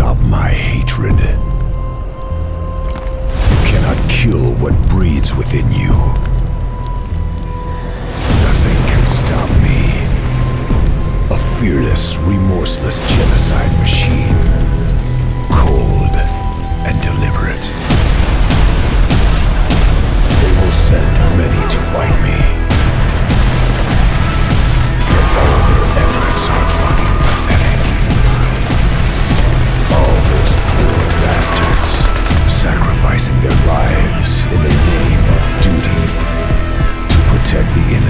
my hatred. You cannot kill what breeds within you. Nothing can stop me. A fearless, remorseless genocide machine.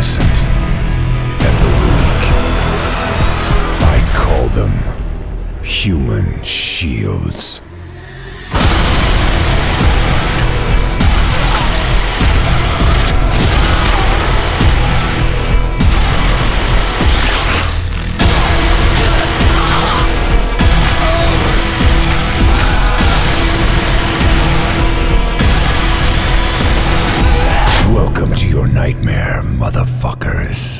Innocent and the weak. I call them human shields. Welcome to your nightmare, motherfuckers.